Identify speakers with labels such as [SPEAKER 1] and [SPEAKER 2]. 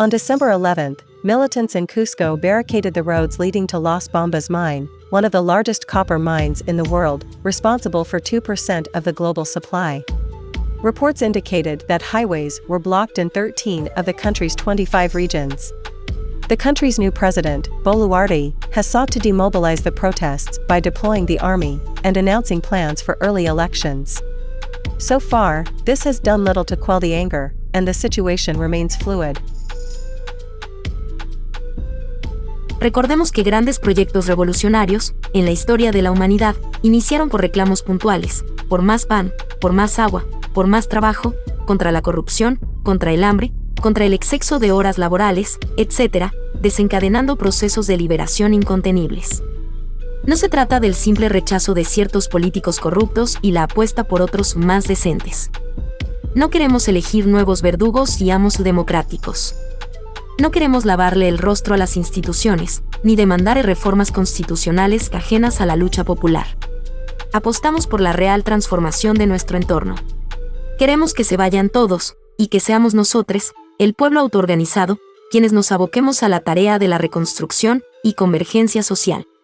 [SPEAKER 1] On December 11th, militants in Cusco barricaded the roads leading to Las Bombas mine, one of the largest copper mines in the world, responsible for 2% of the global supply. Reports indicated that highways were blocked in 13 of the country's 25 regions. The country's new president, Boluarte, has sought to demobilize the protests by deploying the army and announcing plans for early elections. So far, this has done little to quell the anger, and the situation remains fluid.
[SPEAKER 2] Recordemos que grandes proyectos revolucionarios, en la historia de la humanidad, iniciaron por reclamos puntuales, por más pan, por más agua, por más trabajo, contra la corrupción, contra el hambre, contra el exceso de horas laborales, etc., desencadenando procesos de liberación incontenibles. No se trata del simple rechazo de ciertos políticos corruptos y la apuesta por otros más decentes. No queremos elegir nuevos verdugos y amos democráticos. No queremos lavarle el rostro a las instituciones, ni demandar reformas constitucionales ajenas a la lucha popular. Apostamos por la real transformación de nuestro entorno. Queremos que se vayan todos, y que seamos nosotros, el pueblo autoorganizado, quienes nos aboquemos a la tarea de la reconstrucción y convergencia social.